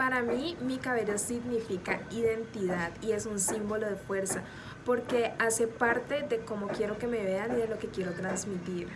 Para mí, mi cabello significa identidad y es un símbolo de fuerza porque hace parte de cómo quiero que me vean y de lo que quiero transmitir.